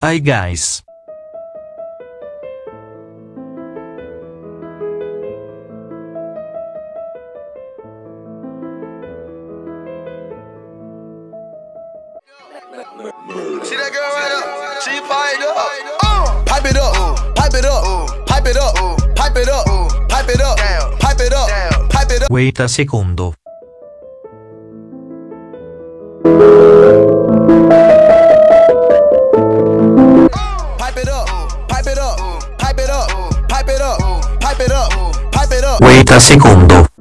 Hi guys. See that girl right up? She fired up. Uh, pipe it up, pipe it up, pipe it up, pipe it up, pipe it up, pipe it up, pipe it up. Wait a secondo. Pipe it up, pipe it up, pipe it up, pipe it up. Wait a secondo.